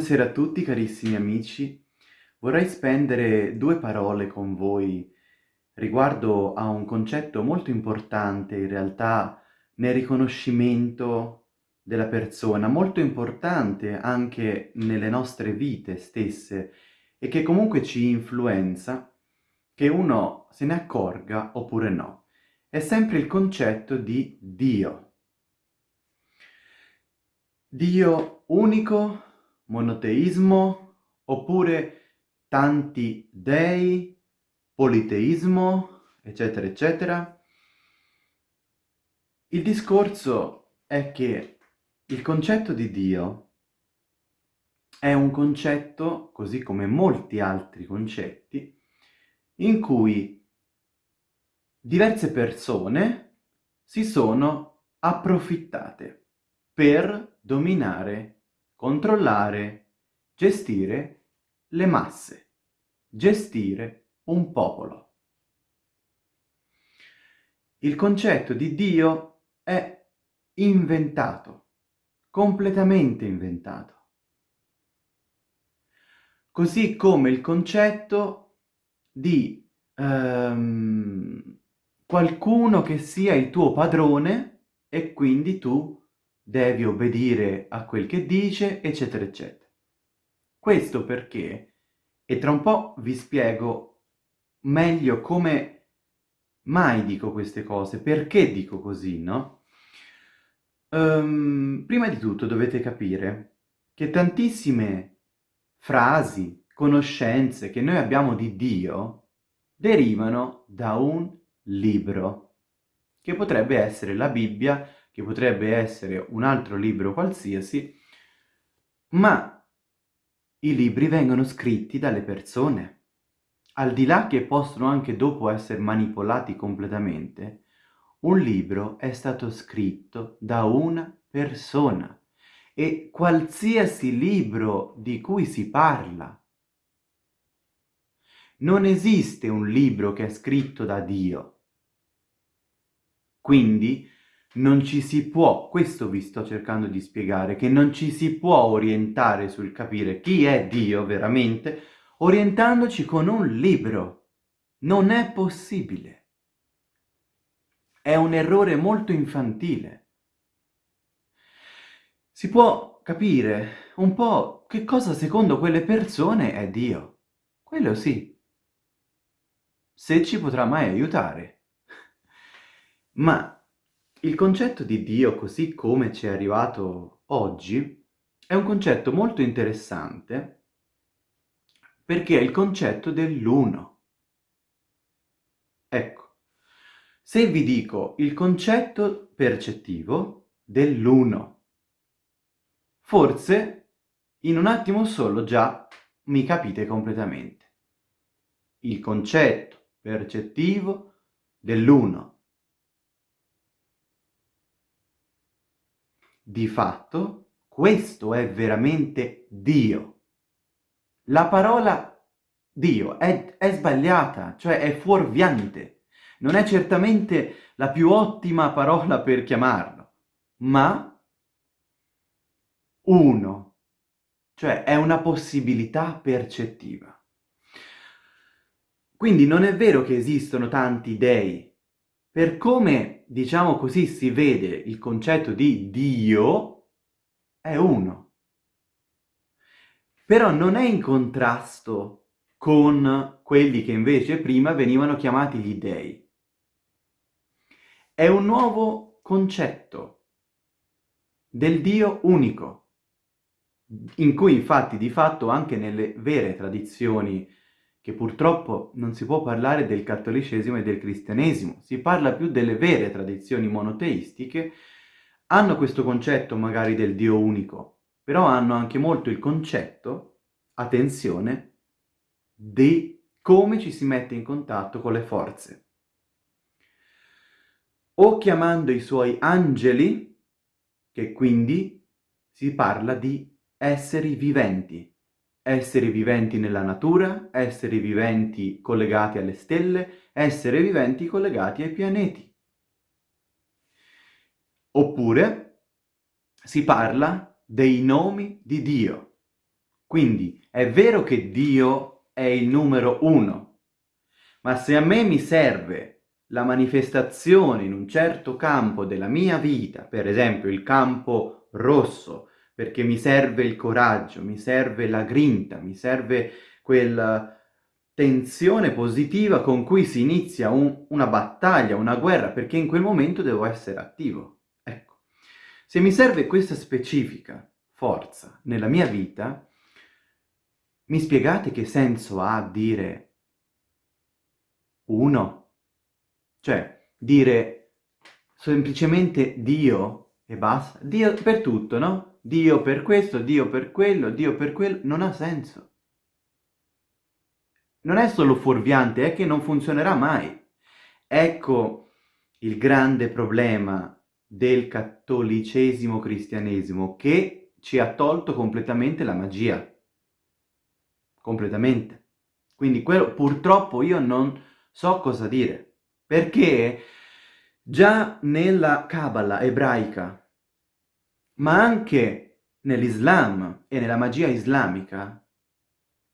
Buonasera a tutti carissimi amici. Vorrei spendere due parole con voi riguardo a un concetto molto importante in realtà nel riconoscimento della persona, molto importante anche nelle nostre vite stesse e che comunque ci influenza, che uno se ne accorga oppure no. È sempre il concetto di Dio. Dio unico, monoteismo, oppure tanti dei, politeismo, eccetera, eccetera. Il discorso è che il concetto di Dio è un concetto, così come molti altri concetti, in cui diverse persone si sono approfittate per dominare controllare, gestire le masse, gestire un popolo. Il concetto di Dio è inventato, completamente inventato. Così come il concetto di um, qualcuno che sia il tuo padrone e quindi tu devi obbedire a quel che dice, eccetera, eccetera. Questo perché, e tra un po' vi spiego meglio come mai dico queste cose, perché dico così, no? Um, prima di tutto dovete capire che tantissime frasi, conoscenze che noi abbiamo di Dio derivano da un libro, che potrebbe essere la Bibbia, che potrebbe essere un altro libro qualsiasi, ma i libri vengono scritti dalle persone. Al di là che possono anche dopo essere manipolati completamente, un libro è stato scritto da una persona e qualsiasi libro di cui si parla. Non esiste un libro che è scritto da Dio. Quindi non ci si può, questo vi sto cercando di spiegare, che non ci si può orientare sul capire chi è Dio veramente, orientandoci con un libro. Non è possibile. È un errore molto infantile. Si può capire un po' che cosa secondo quelle persone è Dio. Quello sì. Se ci potrà mai aiutare. Ma il concetto di Dio, così come ci è arrivato oggi, è un concetto molto interessante perché è il concetto dell'uno. Ecco, se vi dico il concetto percettivo dell'uno, forse in un attimo solo già mi capite completamente. Il concetto percettivo dell'uno. Di fatto, questo è veramente Dio. La parola Dio è, è sbagliata, cioè è fuorviante. Non è certamente la più ottima parola per chiamarlo, ma uno, cioè è una possibilità percettiva. Quindi non è vero che esistono tanti dei, per come, diciamo così, si vede il concetto di Dio, è uno. Però non è in contrasto con quelli che invece prima venivano chiamati gli dei. È un nuovo concetto del Dio unico, in cui infatti di fatto anche nelle vere tradizioni che purtroppo non si può parlare del cattolicesimo e del cristianesimo, si parla più delle vere tradizioni monoteistiche, hanno questo concetto magari del Dio unico, però hanno anche molto il concetto, attenzione, di come ci si mette in contatto con le forze. O chiamando i suoi angeli, che quindi si parla di esseri viventi, esseri viventi nella natura, esseri viventi collegati alle stelle, esseri viventi collegati ai pianeti. Oppure si parla dei nomi di Dio, Quindi è vero che Dio è il numero uno, ma se a me mi serve la manifestazione in un certo campo della mia vita, per esempio il campo rosso, perché mi serve il coraggio, mi serve la grinta, mi serve quella tensione positiva con cui si inizia un, una battaglia, una guerra, perché in quel momento devo essere attivo. Ecco, se mi serve questa specifica forza nella mia vita, mi spiegate che senso ha dire uno? Cioè, dire semplicemente Dio e basta? Dio per tutto, no? Dio per questo, Dio per quello, Dio per quello, non ha senso. Non è solo fuorviante, è che non funzionerà mai. Ecco il grande problema del cattolicesimo cristianesimo che ci ha tolto completamente la magia completamente. Quindi quello purtroppo io non so cosa dire, perché già nella Kabbalah ebraica, ma anche nell'Islam e nella magia islamica,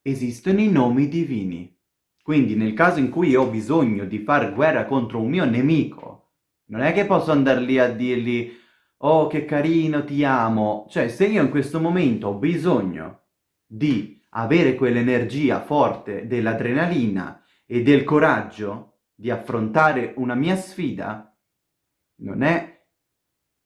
esistono i nomi divini. Quindi nel caso in cui ho bisogno di fare guerra contro un mio nemico, non è che posso andare lì a dirgli «Oh, che carino, ti amo!» Cioè, se io in questo momento ho bisogno di avere quell'energia forte dell'adrenalina e del coraggio di affrontare una mia sfida, non è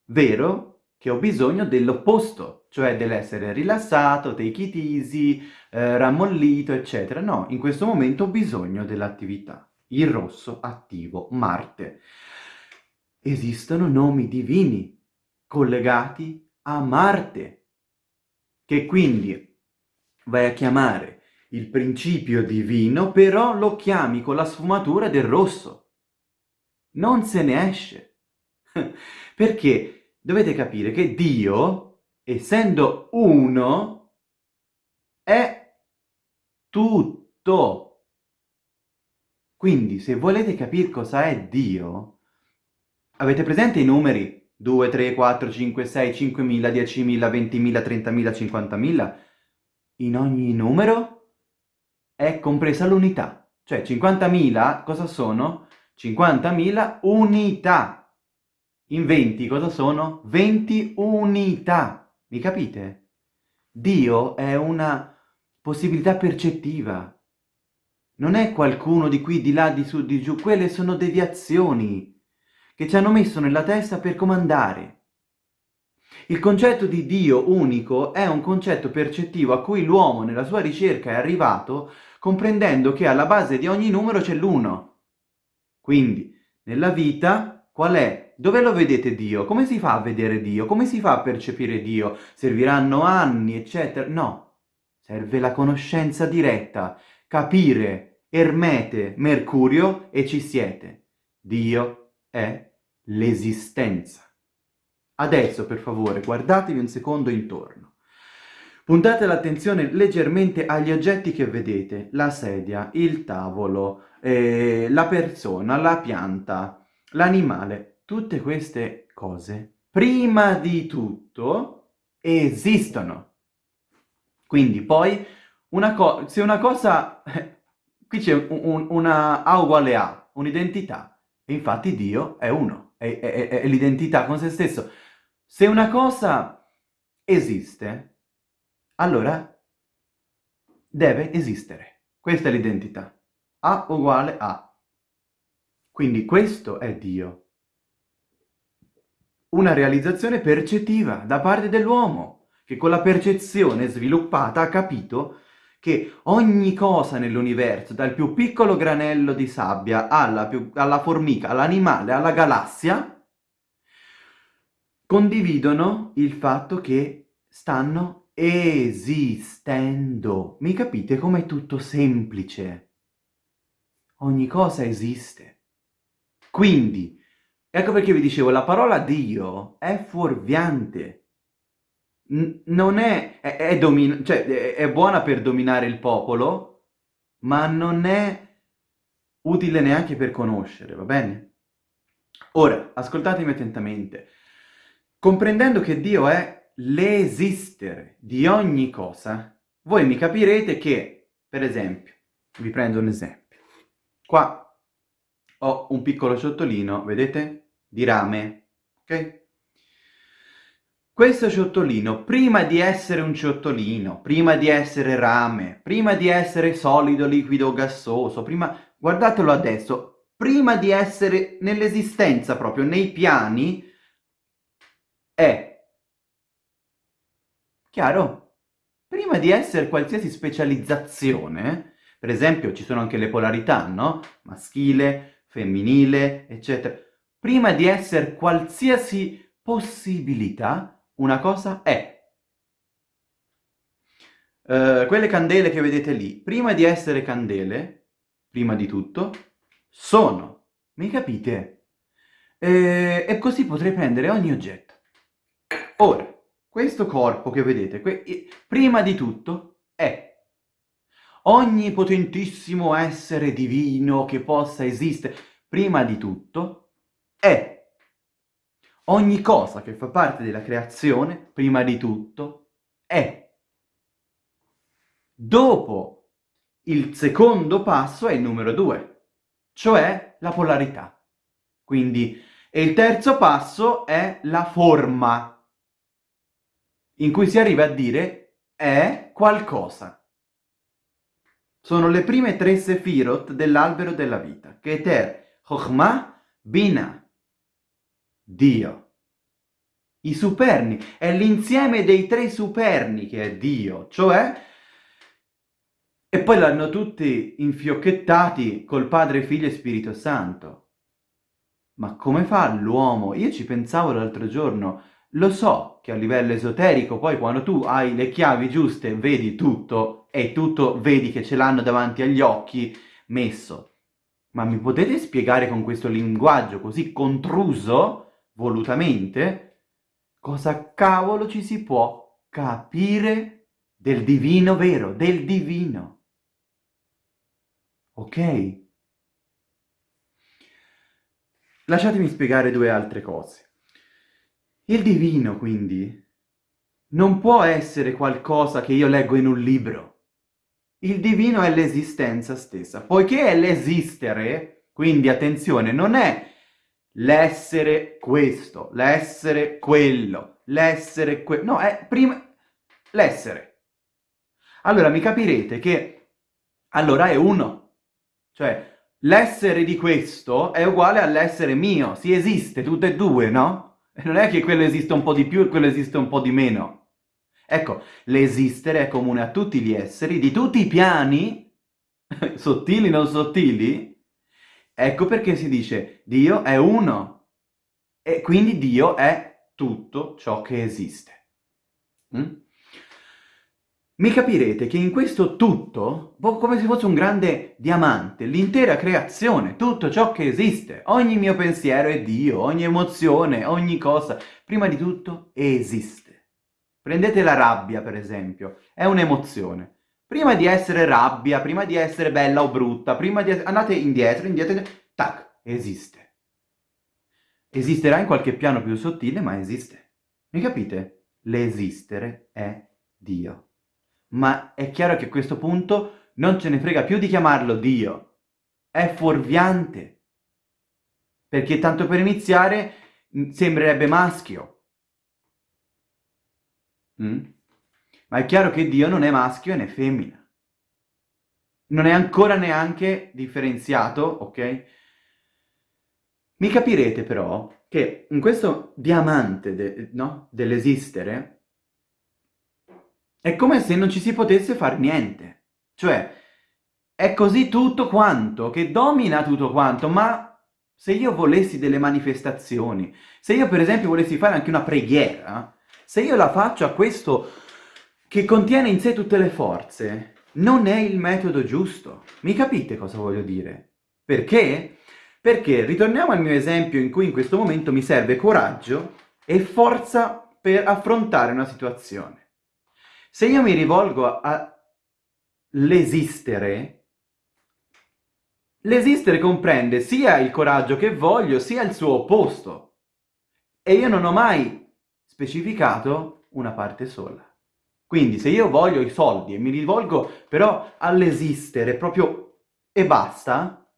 vero che ho bisogno dell'opposto, cioè dell'essere rilassato, take it easy, eh, rammollito, eccetera. No, in questo momento ho bisogno dell'attività. Il rosso attivo, Marte. Esistono nomi divini collegati a Marte, che quindi vai a chiamare il principio divino, però lo chiami con la sfumatura del rosso. Non se ne esce. Perché dovete capire che Dio, essendo uno, è tutto. Quindi, se volete capire cosa è Dio, avete presente i numeri 2, 3, 4, 5, 6, 5.000, 10.000, 20.000, 30.000, 50.000? in ogni numero è compresa l'unità. Cioè 50.000 cosa sono? 50.000 unità. In 20 cosa sono? 20 unità. Mi capite? Dio è una possibilità percettiva. Non è qualcuno di qui, di là, di su, di giù. Quelle sono deviazioni che ci hanno messo nella testa per comandare. Il concetto di Dio unico è un concetto percettivo a cui l'uomo nella sua ricerca è arrivato comprendendo che alla base di ogni numero c'è l'uno. Quindi, nella vita, qual è? Dove lo vedete Dio? Come si fa a vedere Dio? Come si fa a percepire Dio? Serviranno anni, eccetera? No, serve la conoscenza diretta, capire, Ermete, Mercurio e ci siete. Dio è l'esistenza. Adesso, per favore, guardatevi un secondo intorno. Puntate l'attenzione leggermente agli oggetti che vedete, la sedia, il tavolo, eh, la persona, la pianta, l'animale. Tutte queste cose, prima di tutto, esistono. Quindi poi, una se una cosa... qui c'è un, un, una A uguale A, un'identità, e infatti Dio è uno, è, è, è l'identità con se stesso. Se una cosa esiste, allora deve esistere. Questa è l'identità. A uguale a. Quindi questo è Dio. Una realizzazione percettiva da parte dell'uomo, che con la percezione sviluppata ha capito che ogni cosa nell'universo, dal più piccolo granello di sabbia alla, più, alla formica, all'animale, alla galassia, condividono il fatto che stanno esistendo. Mi capite com'è tutto semplice? Ogni cosa esiste. Quindi, ecco perché vi dicevo, la parola Dio è fuorviante. N non è, è, è, cioè, è, è buona per dominare il popolo, ma non è utile neanche per conoscere, va bene? Ora, ascoltatemi attentamente. Comprendendo che Dio è l'esistere di ogni cosa, voi mi capirete che, per esempio, vi prendo un esempio. Qua ho un piccolo ciottolino, vedete? Di rame, ok? Questo ciottolino, prima di essere un ciottolino, prima di essere rame, prima di essere solido, liquido, gassoso, prima... guardatelo adesso, prima di essere nell'esistenza proprio, nei piani, è... Chiaro? Prima di essere qualsiasi specializzazione, per esempio ci sono anche le polarità, no? Maschile, femminile, eccetera. Prima di essere qualsiasi possibilità, una cosa è. Uh, quelle candele che vedete lì, prima di essere candele, prima di tutto, sono. Mi capite? E, e così potrei prendere ogni oggetto. Ora, questo corpo che vedete, prima di tutto, è. Ogni potentissimo essere divino che possa esistere, prima di tutto, è Ogni cosa che fa parte della creazione, prima di tutto, è. Dopo il secondo passo è il numero due, cioè la polarità. Quindi, e il terzo passo è la forma, in cui si arriva a dire è qualcosa. Sono le prime tre sefirot dell'albero della vita, Keter, Chokhmah, Bina, Dio. I superni, è l'insieme dei tre superni che è Dio, cioè... E poi l'hanno tutti infiocchettati col Padre, Figlio e Spirito Santo. Ma come fa l'uomo? Io ci pensavo l'altro giorno, lo so che a livello esoterico poi quando tu hai le chiavi giuste vedi tutto e tutto vedi che ce l'hanno davanti agli occhi messo. Ma mi potete spiegare con questo linguaggio così contruso volutamente, cosa cavolo ci si può capire del divino vero, del divino. Ok? Lasciatemi spiegare due altre cose. Il divino, quindi, non può essere qualcosa che io leggo in un libro. Il divino è l'esistenza stessa. Poiché è l'esistere, quindi attenzione, non è l'essere questo, l'essere quello, l'essere quello. No, è prima l'essere. Allora mi capirete che allora è uno. Cioè, l'essere di questo è uguale all'essere mio. Si esiste tutte e due, no? E non è che quello esiste un po' di più e quello esiste un po' di meno. Ecco, l'esistere è comune a tutti gli esseri, di tutti i piani, sottili non sottili, Ecco perché si dice Dio è uno e quindi Dio è tutto ciò che esiste. Mm? Mi capirete che in questo tutto, come se fosse un grande diamante, l'intera creazione, tutto ciò che esiste, ogni mio pensiero è Dio, ogni emozione, ogni cosa, prima di tutto esiste. Prendete la rabbia, per esempio, è un'emozione. Prima di essere rabbia, prima di essere bella o brutta, prima di andate indietro, indietro, tac, esiste. Esisterà in qualche piano più sottile, ma esiste. Mi capite? L'esistere è Dio. Ma è chiaro che a questo punto non ce ne frega più di chiamarlo Dio. È fuorviante. Perché tanto per iniziare sembrerebbe maschio. Mm? Ma è chiaro che Dio non è maschio né femmina. Non è ancora neanche differenziato, ok? Mi capirete però che in questo diamante de, no, dell'esistere è come se non ci si potesse fare niente. Cioè, è così tutto quanto, che domina tutto quanto, ma se io volessi delle manifestazioni, se io per esempio volessi fare anche una preghiera, se io la faccio a questo che contiene in sé tutte le forze, non è il metodo giusto. Mi capite cosa voglio dire? Perché? Perché ritorniamo al mio esempio in cui in questo momento mi serve coraggio e forza per affrontare una situazione. Se io mi rivolgo all'esistere, l'esistere comprende sia il coraggio che voglio, sia il suo opposto. E io non ho mai specificato una parte sola. Quindi se io voglio i soldi e mi rivolgo però all'esistere proprio e basta,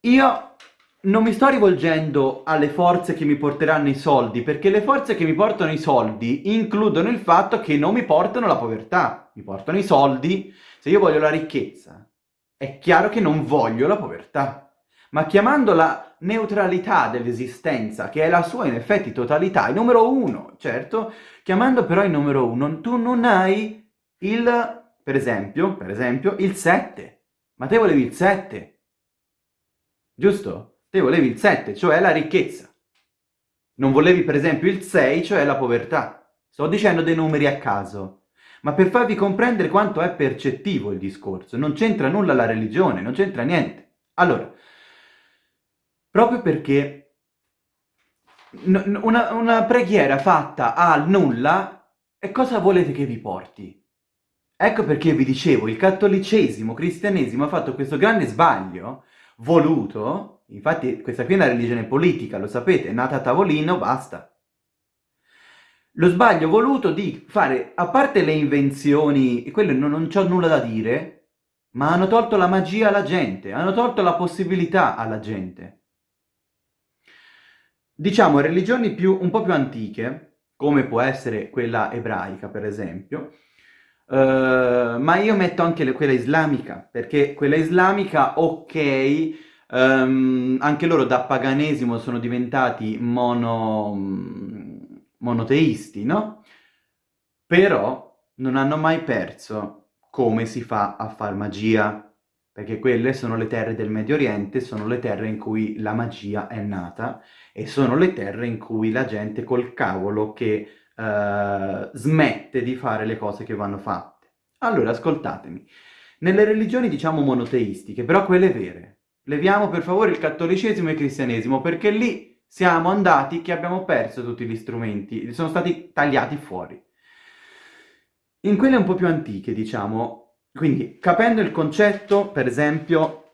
io non mi sto rivolgendo alle forze che mi porteranno i soldi, perché le forze che mi portano i soldi includono il fatto che non mi portano la povertà, mi portano i soldi. Se io voglio la ricchezza, è chiaro che non voglio la povertà. Ma chiamando la neutralità dell'esistenza, che è la sua in effetti totalità, il numero uno, certo, chiamando però il numero uno, tu non hai il, per esempio, per esempio, il 7. Ma te volevi il 7. Giusto? Te volevi il 7, cioè la ricchezza. Non volevi per esempio il 6, cioè la povertà. Sto dicendo dei numeri a caso, ma per farvi comprendere quanto è percettivo il discorso. Non c'entra nulla la religione, non c'entra niente. Allora, proprio perché una, una preghiera fatta al nulla, e cosa volete che vi porti? Ecco perché vi dicevo, il cattolicesimo, cristianesimo ha fatto questo grande sbaglio voluto, infatti questa qui è una religione politica, lo sapete, è nata a tavolino, basta. Lo sbaglio voluto di fare, a parte le invenzioni, e quello non, non c'ho nulla da dire, ma hanno tolto la magia alla gente, hanno tolto la possibilità alla gente diciamo, religioni più, un po' più antiche, come può essere quella ebraica, per esempio, uh, ma io metto anche le, quella islamica, perché quella islamica, ok, um, anche loro da paganesimo sono diventati mono, monoteisti, no? Però non hanno mai perso come si fa a far magia, perché quelle sono le terre del Medio Oriente, sono le terre in cui la magia è nata e sono le terre in cui la gente col cavolo che uh, smette di fare le cose che vanno fatte. Allora, ascoltatemi, nelle religioni diciamo monoteistiche, però quelle vere, leviamo per favore il cattolicesimo e il cristianesimo, perché lì siamo andati che abbiamo perso tutti gli strumenti, sono stati tagliati fuori. In quelle un po' più antiche, diciamo, quindi, capendo il concetto, per esempio,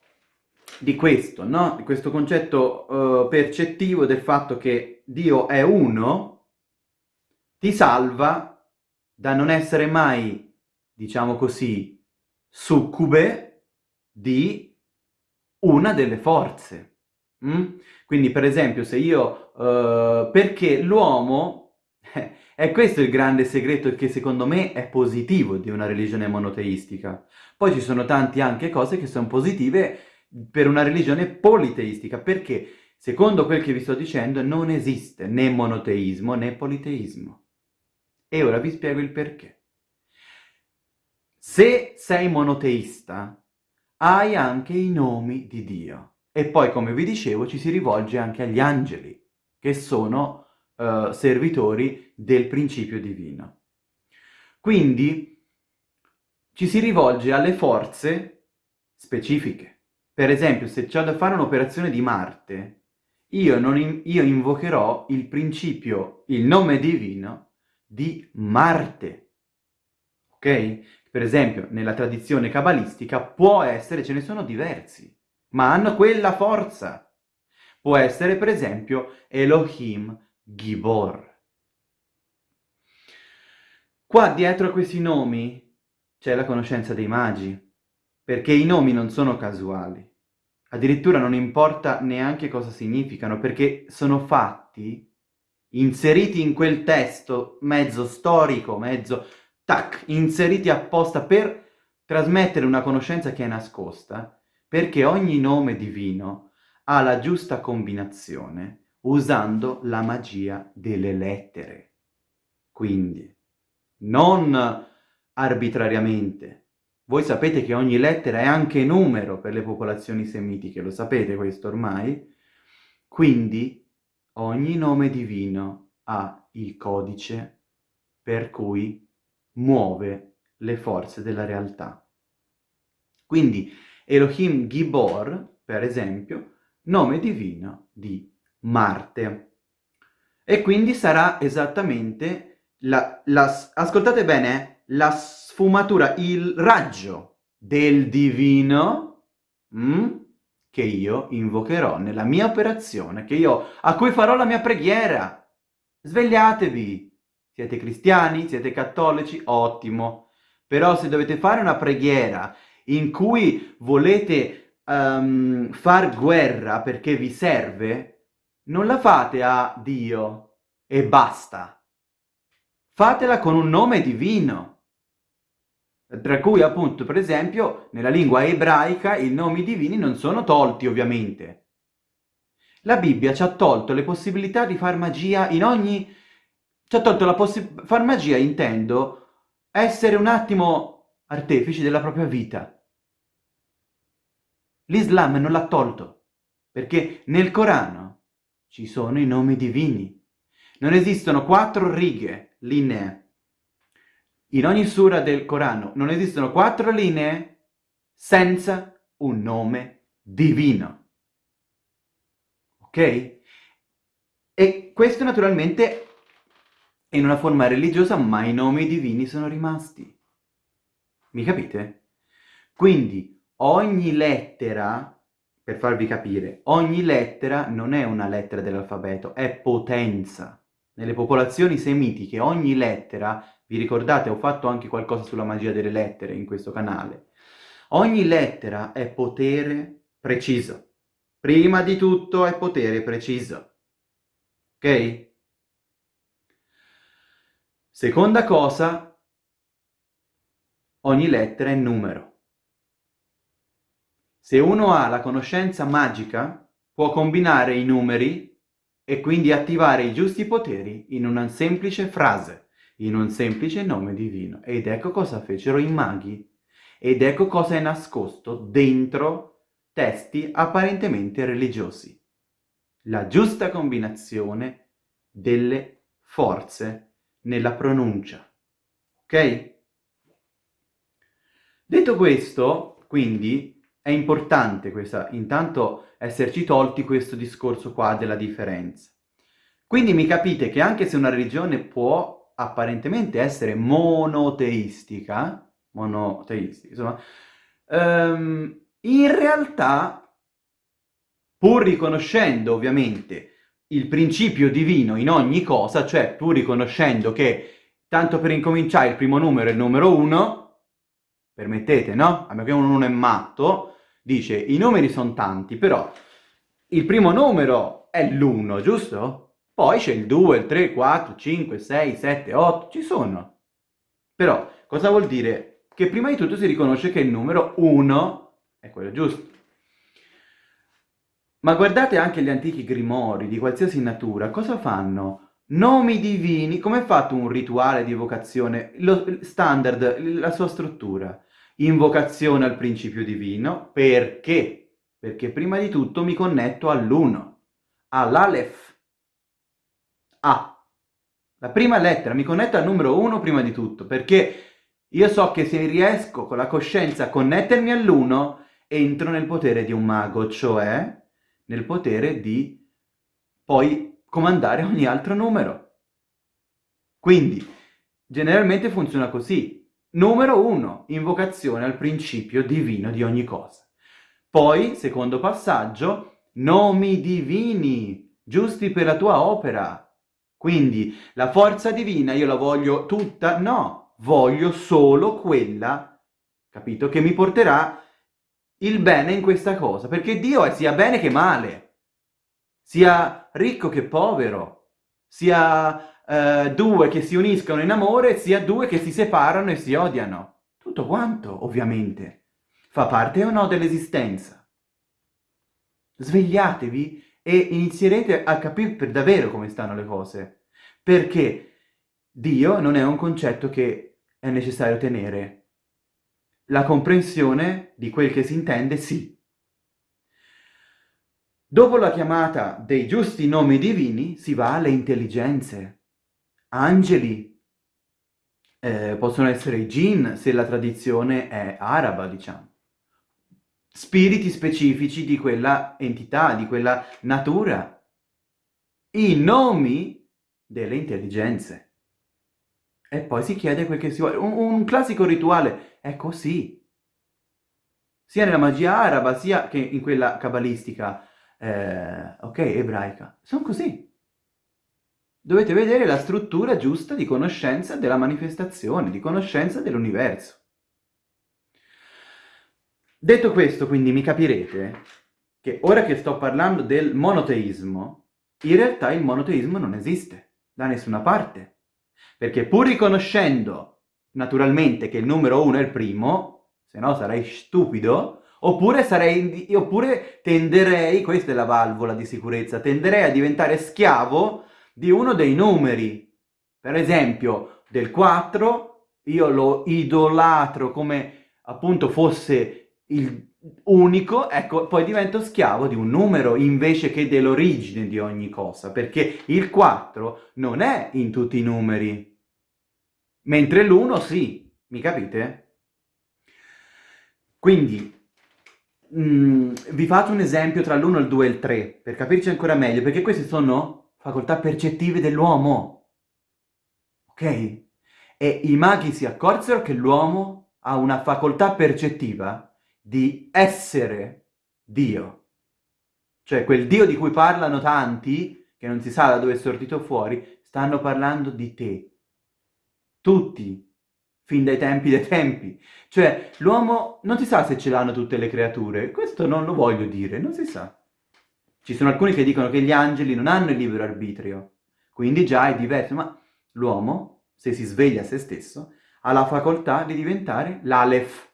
di questo, no? Di questo concetto uh, percettivo del fatto che Dio è uno, ti salva da non essere mai, diciamo così, succube di una delle forze. Mm? Quindi, per esempio, se io... Uh, perché l'uomo... E questo è il grande segreto che secondo me è positivo di una religione monoteistica. Poi ci sono tante anche cose che sono positive per una religione politeistica, perché secondo quel che vi sto dicendo non esiste né monoteismo né politeismo. E ora vi spiego il perché. Se sei monoteista, hai anche i nomi di Dio. E poi, come vi dicevo, ci si rivolge anche agli angeli, che sono uh, servitori del principio divino. Quindi ci si rivolge alle forze specifiche. Per esempio, se c'è da fare un'operazione di Marte, io, in, io invocherò il principio, il nome divino di Marte. Ok? Per esempio, nella tradizione cabalistica può essere, ce ne sono diversi, ma hanno quella forza. Può essere, per esempio, Elohim Gibor. Qua dietro a questi nomi c'è la conoscenza dei magi, perché i nomi non sono casuali. Addirittura non importa neanche cosa significano, perché sono fatti, inseriti in quel testo mezzo storico, mezzo tac, inseriti apposta per trasmettere una conoscenza che è nascosta, perché ogni nome divino ha la giusta combinazione usando la magia delle lettere. Quindi, non arbitrariamente. Voi sapete che ogni lettera è anche numero per le popolazioni semitiche, lo sapete questo ormai? Quindi ogni nome divino ha il codice per cui muove le forze della realtà. Quindi Elohim Gibor, per esempio, nome divino di Marte. E quindi sarà esattamente la, la, ascoltate bene, la sfumatura, il raggio del divino mm, che io invocherò nella mia operazione, io, a cui farò la mia preghiera. Svegliatevi, Siete cristiani? Siete cattolici? Ottimo. Però se dovete fare una preghiera in cui volete um, far guerra perché vi serve, non la fate a Dio e basta. Fatela con un nome divino. Tra cui appunto, per esempio, nella lingua ebraica i nomi divini non sono tolti ovviamente. La Bibbia ci ha tolto le possibilità di far magia in ogni... ci ha tolto la possibilità... far magia intendo essere un attimo artefici della propria vita. L'Islam non l'ha tolto, perché nel Corano ci sono i nomi divini. Non esistono quattro righe linee in ogni sura del Corano non esistono quattro linee senza un nome divino. Ok? E questo naturalmente in una forma religiosa, ma i nomi divini sono rimasti. Mi capite? Quindi ogni lettera, per farvi capire, ogni lettera non è una lettera dell'alfabeto, è potenza. Nelle popolazioni semitiche ogni lettera vi ricordate, ho fatto anche qualcosa sulla magia delle lettere in questo canale. Ogni lettera è potere preciso. Prima di tutto è potere preciso. Ok? Seconda cosa, ogni lettera è numero. Se uno ha la conoscenza magica, può combinare i numeri e quindi attivare i giusti poteri in una semplice frase in un semplice nome divino. Ed ecco cosa fecero i maghi. Ed ecco cosa è nascosto dentro testi apparentemente religiosi. La giusta combinazione delle forze nella pronuncia. Ok? Detto questo, quindi, è importante questa, intanto esserci tolti questo discorso qua della differenza. Quindi mi capite che anche se una religione può apparentemente essere monoteistica, monoteistica, insomma, um, in realtà, pur riconoscendo ovviamente il principio divino in ogni cosa, cioè pur riconoscendo che, tanto per incominciare, il primo numero è il numero 1, permettete, no? A meno che uno non è matto, dice i numeri sono tanti, però il primo numero è l'1, giusto? Poi c'è il 2, il 3, il 4, 5, 6, 7, 8, ci sono. Però cosa vuol dire? Che prima di tutto si riconosce che il numero 1 è quello giusto. Ma guardate anche gli antichi grimori di qualsiasi natura, cosa fanno? Nomi divini, come è fatto un rituale di evocazione? Lo standard, la sua struttura. Invocazione al principio divino, perché? Perché prima di tutto mi connetto all'uno, all'Aleph, a. La prima lettera mi connetto al numero 1 prima di tutto, perché io so che se riesco con la coscienza a connettermi all'1, entro nel potere di un mago, cioè nel potere di poi comandare ogni altro numero. Quindi, generalmente funziona così. Numero 1, invocazione al principio divino di ogni cosa. Poi, secondo passaggio, nomi divini, giusti per la tua opera. Quindi la forza divina io la voglio tutta? No, voglio solo quella, capito, che mi porterà il bene in questa cosa, perché Dio è sia bene che male, sia ricco che povero, sia eh, due che si uniscono in amore, sia due che si separano e si odiano. Tutto quanto, ovviamente, fa parte o no dell'esistenza. Svegliatevi e inizierete a capire per davvero come stanno le cose. Perché Dio non è un concetto che è necessario tenere. La comprensione di quel che si intende, sì. Dopo la chiamata dei giusti nomi divini si va alle intelligenze. Angeli eh, possono essere i jinn se la tradizione è araba, diciamo spiriti specifici di quella entità, di quella natura, i nomi delle intelligenze. E poi si chiede quel che si vuole. Un, un classico rituale è così. Sia nella magia araba, sia che in quella cabalistica, eh, ok, ebraica. Sono così. dovete vedere la struttura giusta di conoscenza della manifestazione, di conoscenza dell'universo. Detto questo, quindi, mi capirete che ora che sto parlando del monoteismo, in realtà il monoteismo non esiste da nessuna parte. Perché pur riconoscendo naturalmente che il numero uno è il primo, se no sarei stupido, oppure, sarei, oppure tenderei, questa è la valvola di sicurezza, tenderei a diventare schiavo di uno dei numeri. Per esempio, del 4 io lo idolatro come appunto fosse il unico, ecco, poi divento schiavo di un numero invece che dell'origine di ogni cosa, perché il 4 non è in tutti i numeri, mentre l'1 sì, mi capite? Quindi, mh, mm, vi faccio un esempio tra l'1, il 2 e il 3, per capirci ancora meglio, perché queste sono facoltà percettive dell'uomo, ok? E i maghi si accorsero che l'uomo ha una facoltà percettiva di essere Dio. Cioè quel Dio di cui parlano tanti, che non si sa da dove è sortito fuori, stanno parlando di te. Tutti, fin dai tempi dei tempi. Cioè l'uomo non si sa se ce l'hanno tutte le creature, questo non lo voglio dire, non si sa. Ci sono alcuni che dicono che gli angeli non hanno il libero arbitrio, quindi già è diverso, ma l'uomo, se si sveglia a se stesso, ha la facoltà di diventare l'Aleph,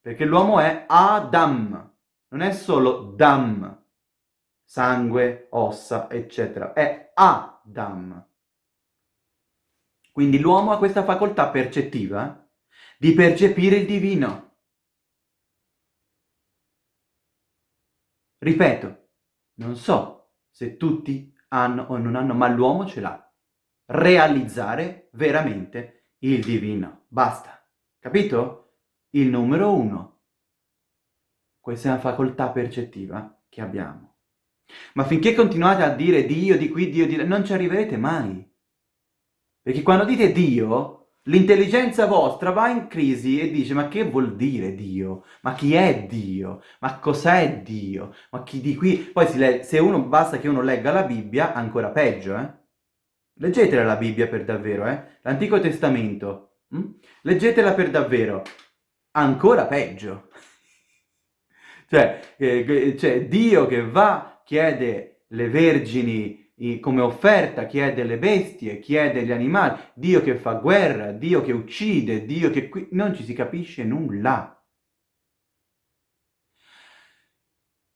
perché l'uomo è Adam, non è solo Dam, sangue, ossa, eccetera, è Adam. Quindi l'uomo ha questa facoltà percettiva di percepire il divino. Ripeto, non so se tutti hanno o non hanno, ma l'uomo ce l'ha. Realizzare veramente il divino. Basta. Capito? il numero uno. Questa è una facoltà percettiva che abbiamo. Ma finché continuate a dire Dio di qui, Dio di là, non ci arriverete mai. Perché quando dite Dio, l'intelligenza vostra va in crisi e dice ma che vuol dire Dio? Ma chi è Dio? Ma cos'è Dio? Ma chi di qui... Poi se uno basta che uno legga la Bibbia, ancora peggio, eh? Leggetela la Bibbia per davvero, eh? L'Antico Testamento. Hm? Leggetela per davvero ancora peggio. cioè, eh, cioè, Dio che va, chiede le vergini come offerta, chiede le bestie, chiede gli animali, Dio che fa guerra, Dio che uccide, Dio che... Qui... Non ci si capisce nulla.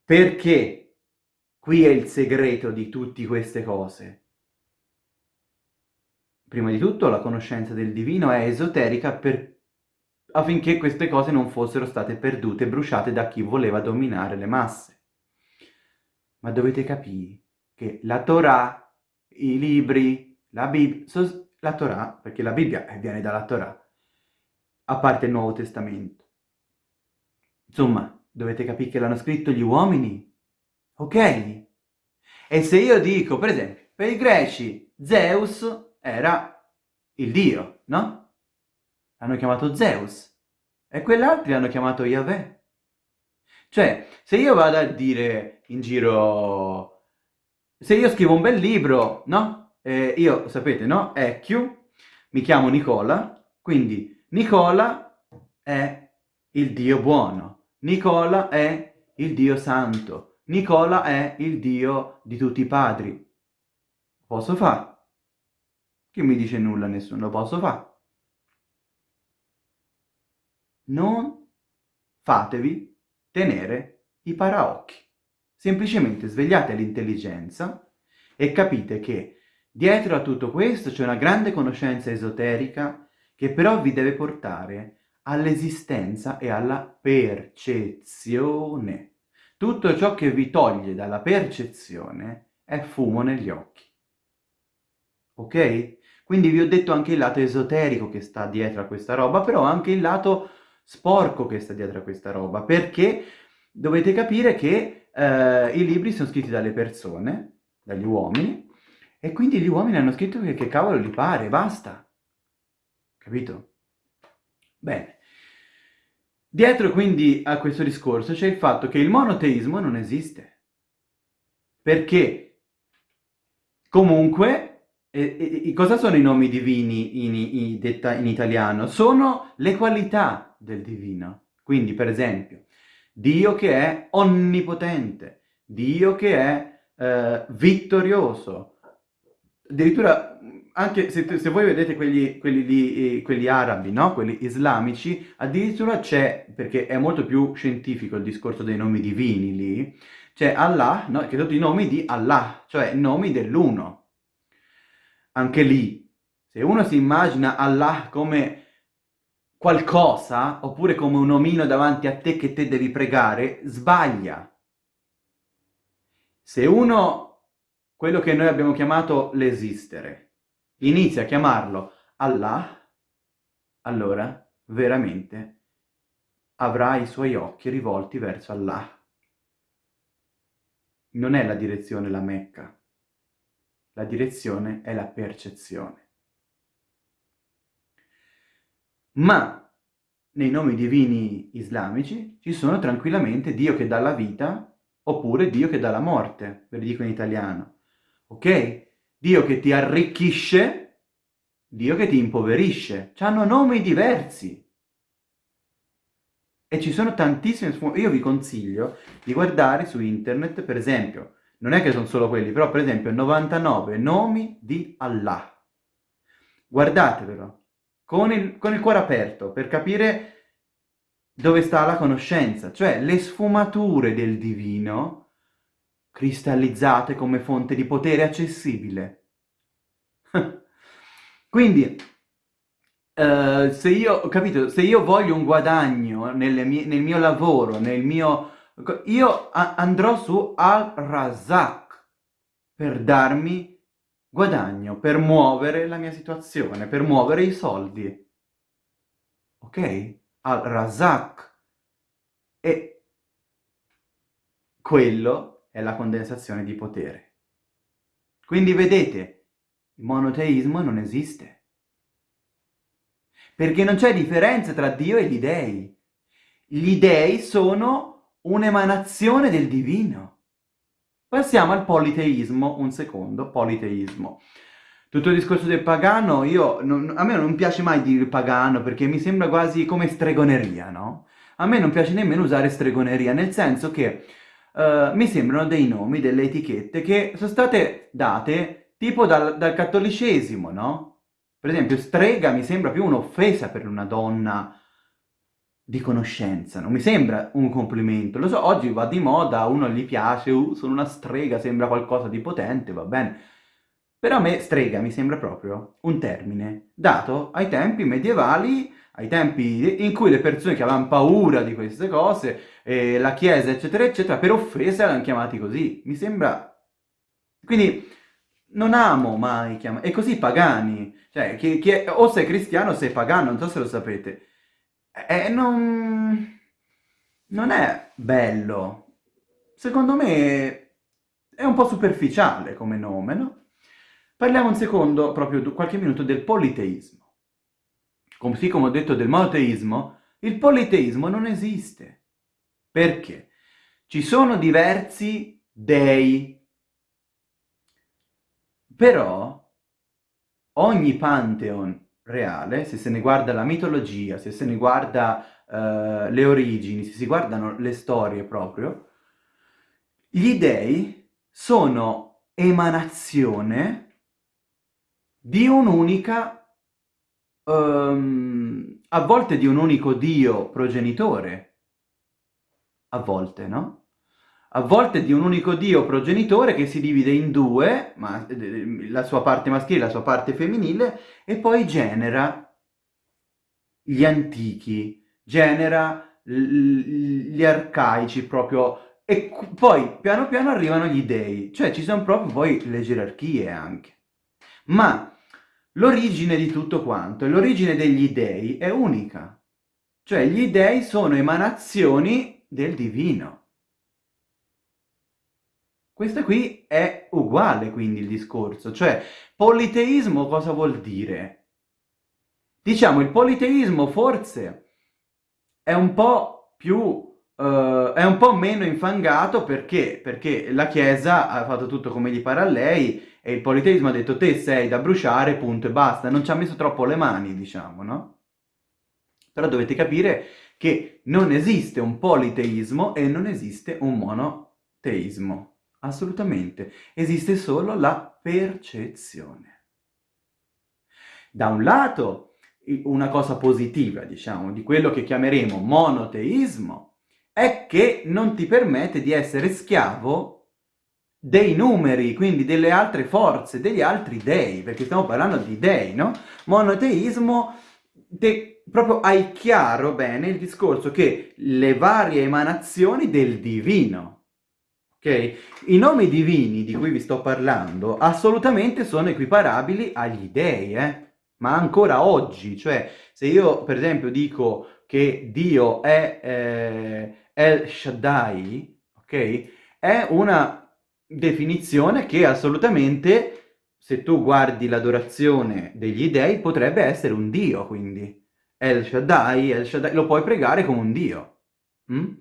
Perché qui è il segreto di tutte queste cose. Prima di tutto la conoscenza del divino è esoterica per affinché queste cose non fossero state perdute bruciate da chi voleva dominare le masse. Ma dovete capire che la Torah, i libri, la Bibbia, la Torah, perché la Bibbia viene dalla Torah, a parte il Nuovo Testamento. Insomma, dovete capire che l'hanno scritto gli uomini, ok? E se io dico, per esempio, per i greci, Zeus era il dio, no? L'hanno chiamato Zeus. E quell'altri l'hanno chiamato Yahweh. Cioè, se io vado a dire in giro... Se io scrivo un bel libro, no? Eh, io, sapete, no? EQ, mi chiamo Nicola, quindi Nicola è il Dio buono, Nicola è il Dio santo, Nicola è il Dio di tutti i padri. Posso fare? Chi mi dice nulla? Nessuno posso fare non fatevi tenere i paraocchi. Semplicemente svegliate l'intelligenza e capite che dietro a tutto questo c'è una grande conoscenza esoterica che però vi deve portare all'esistenza e alla percezione. Tutto ciò che vi toglie dalla percezione è fumo negli occhi. Ok? Quindi vi ho detto anche il lato esoterico che sta dietro a questa roba, però anche il lato sporco che sta dietro a questa roba, perché dovete capire che eh, i libri sono scritti dalle persone, dagli uomini, e quindi gli uomini hanno scritto che, che cavolo gli pare, basta. Capito? Bene. Dietro quindi a questo discorso c'è il fatto che il monoteismo non esiste. Perché comunque E, e, cosa sono i nomi divini in, in, in, italiano? Sono le qualità del divino. Quindi, per esempio, Dio che è onnipotente, Dio che è eh, vittorioso. Addirittura, anche se, se voi vedete quelli, quelli, lì, quelli arabi, no? quelli islamici, addirittura c'è, perché è molto più scientifico il discorso dei nomi divini lì, c'è Allah, no? che sono i nomi di Allah, cioè nomi dell'uno anche lì, se uno si immagina Allah come qualcosa, oppure come un omino davanti a te che te devi pregare, sbaglia. Se uno, quello che noi abbiamo chiamato l'esistere, inizia a chiamarlo Allah, allora veramente avrà i suoi occhi rivolti verso Allah. Non è la direzione la Mecca. La direzione è la percezione. Ma nei nomi divini islamici ci sono tranquillamente Dio che dà la vita oppure Dio che dà la morte, ve lo dico in italiano. Ok? Dio che ti arricchisce, Dio che ti impoverisce. Hanno nomi diversi. E ci sono tantissime. Io vi consiglio di guardare su internet, per esempio, non è che sono solo quelli, però per esempio 99 nomi di Allah. Guardatevelo, con il, con il cuore aperto, per capire dove sta la conoscenza, cioè le sfumature del divino cristallizzate come fonte di potere accessibile. Quindi, uh, se io, capito, se io voglio un guadagno mie, nel mio lavoro, nel mio io andrò su Al-Razak per darmi guadagno, per muovere la mia situazione, per muovere i soldi. Ok? Al-Razak. E quello è la condensazione di potere. Quindi vedete, il monoteismo non esiste. Perché non c'è differenza tra Dio e gli dei. Gli dei sono un'emanazione del divino. Passiamo al politeismo, un secondo, politeismo. Tutto il discorso del pagano, io, non, a me non piace mai dire pagano perché mi sembra quasi come stregoneria, no? A me non piace nemmeno usare stregoneria, nel senso che uh, mi sembrano dei nomi, delle etichette che sono state date tipo dal, dal cattolicesimo, no? Per esempio, strega mi sembra più un'offesa per una donna di conoscenza, non mi sembra un complimento, lo so, oggi va di moda, uno gli piace, uh, sono una strega, sembra qualcosa di potente, va bene, però a me strega mi sembra proprio un termine dato ai tempi medievali, ai tempi in cui le persone che avevano paura di queste cose, eh, la chiesa eccetera eccetera, per offese erano chiamati così, mi sembra... Quindi non amo mai chiamare, e così pagani, cioè che, che, o sei cristiano o sei pagano, non so se lo sapete, eh, non... non è bello. Secondo me è un po' superficiale come nome, no? Parliamo un secondo, proprio qualche minuto, del politeismo. Così come ho detto del monoteismo, il politeismo non esiste. Perché? Ci sono diversi dei, però ogni pantheon reale, se se ne guarda la mitologia, se se ne guarda uh, le origini, se si guardano le storie proprio, gli dei sono emanazione di un'unica, um, a volte di un unico Dio progenitore, a volte, no? A volte di un unico dio progenitore che si divide in due, ma, eh, la sua parte maschile e la sua parte femminile, e poi genera gli antichi, genera gli arcaici proprio, e poi piano piano arrivano gli dei, cioè ci sono proprio poi le gerarchie anche. Ma l'origine di tutto quanto, l'origine degli dei è unica, cioè gli dei sono emanazioni del divino. Questo qui è uguale quindi il discorso, cioè politeismo cosa vuol dire? Diciamo il politeismo forse è un po' più uh, è un po' meno infangato perché? Perché la Chiesa ha fatto tutto come gli pare a lei e il politeismo ha detto te sei da bruciare, punto e basta. Non ci ha messo troppo le mani, diciamo, no? Però dovete capire che non esiste un politeismo e non esiste un monoteismo. Assolutamente. Esiste solo la percezione. Da un lato, una cosa positiva, diciamo, di quello che chiameremo monoteismo, è che non ti permette di essere schiavo dei numeri, quindi delle altre forze, degli altri dei, perché stiamo parlando di dei, no? Monoteismo, te, proprio hai chiaro bene il discorso che le varie emanazioni del divino, ok? I nomi divini di cui vi sto parlando assolutamente sono equiparabili agli dei, eh? Ma ancora oggi, cioè se io per esempio dico che Dio è eh, El Shaddai, ok? È una definizione che assolutamente, se tu guardi l'adorazione degli dei, potrebbe essere un dio, quindi. El Shaddai, El Shaddai, lo puoi pregare come un dio. Mm?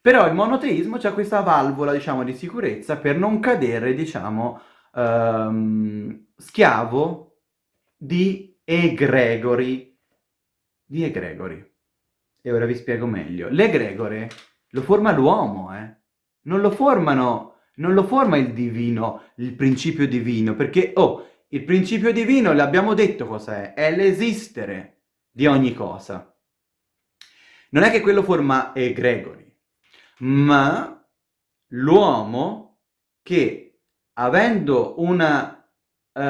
Però il monoteismo c'ha questa valvola, diciamo, di sicurezza per non cadere, diciamo, um, schiavo di egregori. Di egregori. E ora vi spiego meglio. L'egregore lo forma l'uomo, eh? Non lo formano non lo forma il divino, il principio divino, perché, oh, il principio divino, l'abbiamo detto cos'è, è l'esistere di ogni cosa. Non è che quello forma egregori, ma l'uomo che, avendo una uh,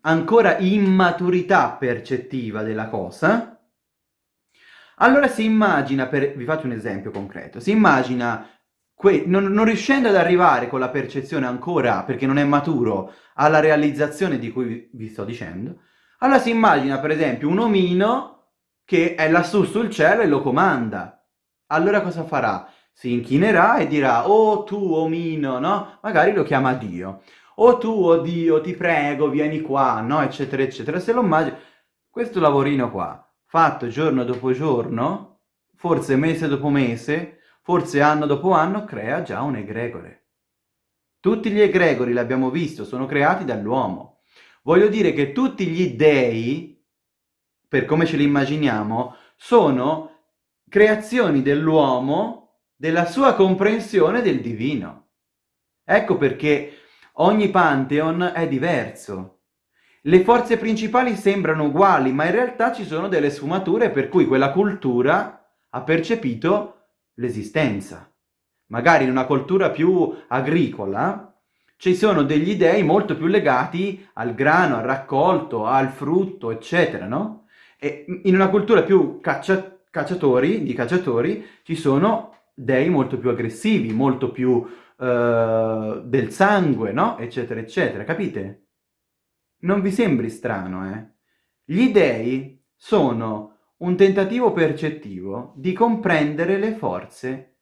ancora immaturità percettiva della cosa, allora si immagina, per, vi faccio un esempio concreto, si immagina non, non riuscendo ad arrivare con la percezione ancora, perché non è maturo, alla realizzazione di cui vi sto dicendo, allora si immagina per esempio un omino che è lassù sul cielo e lo comanda. Allora cosa farà? Si inchinerà e dirà, oh tu omino, no? Magari lo chiama Dio. Oh tu, oh Dio, ti prego, vieni qua, no? Eccetera, eccetera. Se lo immagina, questo lavorino qua, fatto giorno dopo giorno, forse mese dopo mese, forse anno dopo anno crea già un egregore. Tutti gli egregori, l'abbiamo visto, sono creati dall'uomo. Voglio dire che tutti gli dei, per come ce li immaginiamo, sono creazioni dell'uomo, della sua comprensione del divino. Ecco perché ogni pantheon è diverso. Le forze principali sembrano uguali, ma in realtà ci sono delle sfumature per cui quella cultura ha percepito l'esistenza. Magari in una cultura più agricola ci sono degli dei molto più legati al grano, al raccolto, al frutto, eccetera, no? E in una cultura più caccia cacciatori, di cacciatori, ci sono dei molto più aggressivi, molto più uh, del sangue, no? Eccetera, eccetera, capite? Non vi sembri strano, eh? Gli dei sono un tentativo percettivo di comprendere le forze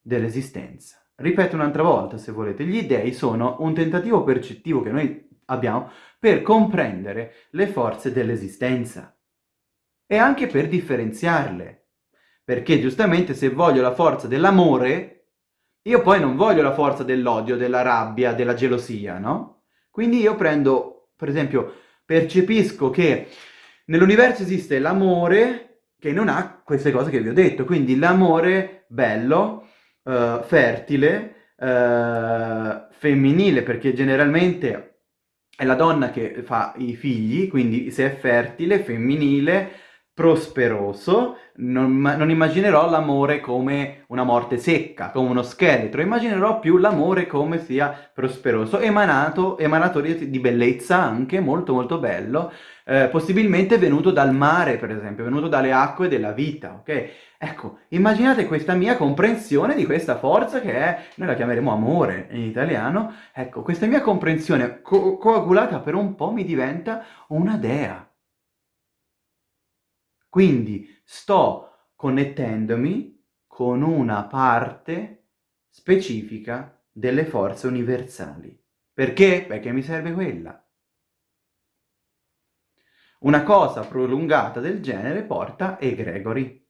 dell'esistenza. Ripeto un'altra volta, se volete, gli dei sono un tentativo percettivo che noi abbiamo per comprendere le forze dell'esistenza e anche per differenziarle. Perché giustamente se voglio la forza dell'amore, io poi non voglio la forza dell'odio, della rabbia, della gelosia, no? Quindi io prendo, per esempio, percepisco che Nell'universo esiste l'amore che non ha queste cose che vi ho detto, quindi l'amore bello, uh, fertile, uh, femminile, perché generalmente è la donna che fa i figli, quindi se è fertile, femminile, prosperoso, non, non immaginerò l'amore come una morte secca, come uno scheletro, immaginerò più l'amore come sia prosperoso, emanato, emanatore di bellezza anche, molto molto bello, eh, possibilmente venuto dal mare, per esempio, venuto dalle acque della vita, ok? Ecco, immaginate questa mia comprensione di questa forza che è, noi la chiameremo amore in italiano, ecco, questa mia comprensione co coagulata per un po' mi diventa una dea. Quindi sto connettendomi con una parte specifica delle forze universali. Perché? Perché mi serve quella. Una cosa prolungata del genere porta egregori.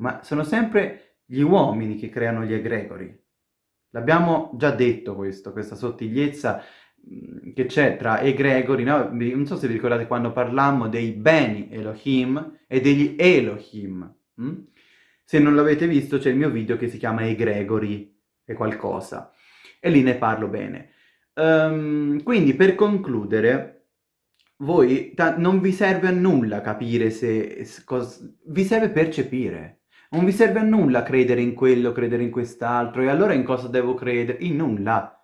ma sono sempre gli uomini che creano gli egregori. L'abbiamo già detto questo, questa sottigliezza mm, che c'è tra egregori, no? non so se vi ricordate quando parlammo dei beni Elohim e degli Elohim. Hm? Se non l'avete visto c'è il mio video che si chiama Egregori e qualcosa, e lì ne parlo bene. Um, quindi per concludere, voi non vi serve a nulla capire se... vi serve percepire. Non vi serve a nulla credere in quello, credere in quest'altro, e allora in cosa devo credere? In nulla.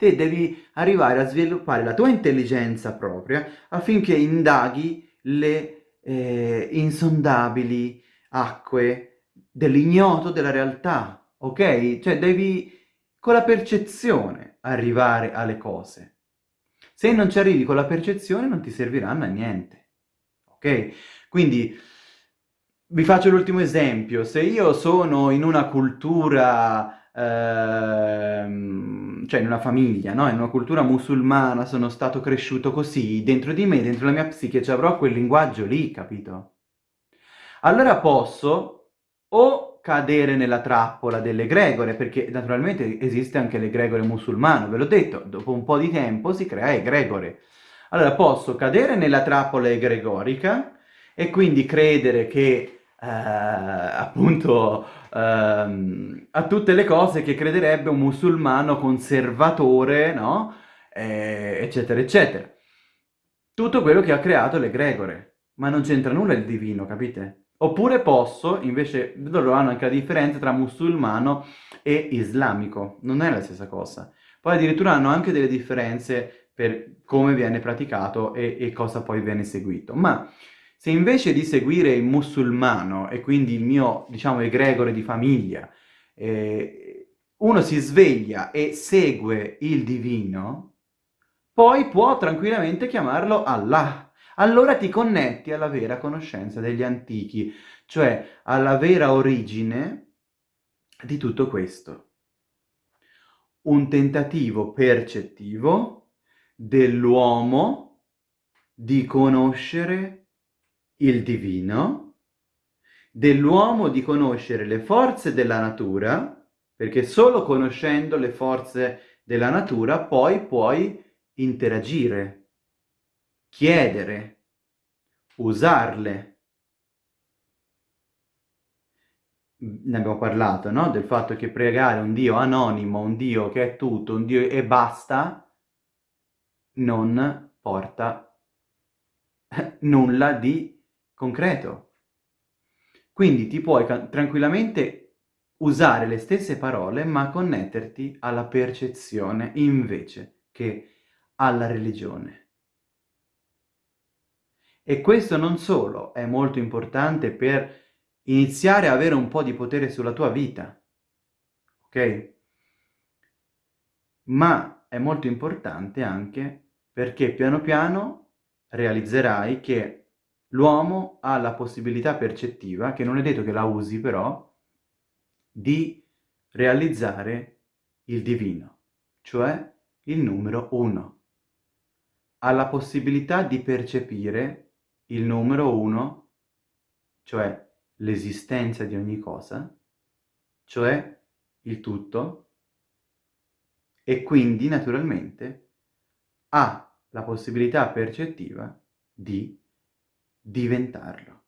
Te devi arrivare a sviluppare la tua intelligenza propria affinché indaghi le eh, insondabili acque dell'ignoto della realtà, ok? Cioè devi con la percezione arrivare alle cose. Se non ci arrivi con la percezione non ti serviranno a niente, ok? Quindi vi faccio l'ultimo esempio, se io sono in una cultura, ehm, cioè in una famiglia, no? in una cultura musulmana, sono stato cresciuto così, dentro di me, dentro la mia psiche, ci avrò quel linguaggio lì, capito? Allora posso o cadere nella trappola delle gregore, perché naturalmente esiste anche l'egregore musulmano, ve l'ho detto, dopo un po' di tempo si crea egregore. Allora posso cadere nella trappola egregorica e quindi credere che eh, appunto ehm, a tutte le cose che crederebbe un musulmano conservatore, no? Eh, eccetera, eccetera. Tutto quello che ha creato l'egregore, ma non c'entra nulla il divino, capite? Oppure posso, invece, loro hanno anche la differenza tra musulmano e islamico, non è la stessa cosa. Poi addirittura hanno anche delle differenze per come viene praticato e, e cosa poi viene seguito. Ma se invece di seguire il musulmano e quindi il mio, diciamo, egregore di famiglia, eh, uno si sveglia e segue il divino, poi può tranquillamente chiamarlo Allah. Allora ti connetti alla vera conoscenza degli antichi, cioè alla vera origine di tutto questo. Un tentativo percettivo dell'uomo di conoscere il divino, dell'uomo di conoscere le forze della natura, perché solo conoscendo le forze della natura poi puoi interagire, chiedere, usarle. Ne abbiamo parlato, no? Del fatto che pregare un Dio anonimo, un Dio che è tutto, un Dio e basta, non porta nulla di concreto. Quindi ti puoi tranquillamente usare le stesse parole ma connetterti alla percezione invece che alla religione. E questo non solo è molto importante per iniziare a avere un po' di potere sulla tua vita, ok? Ma è molto importante anche perché piano piano realizzerai che l'uomo ha la possibilità percettiva, che non è detto che la usi però, di realizzare il divino, cioè il numero uno. Ha la possibilità di percepire il numero uno, cioè l'esistenza di ogni cosa, cioè il tutto, e quindi naturalmente ha la possibilità percettiva di diventarlo.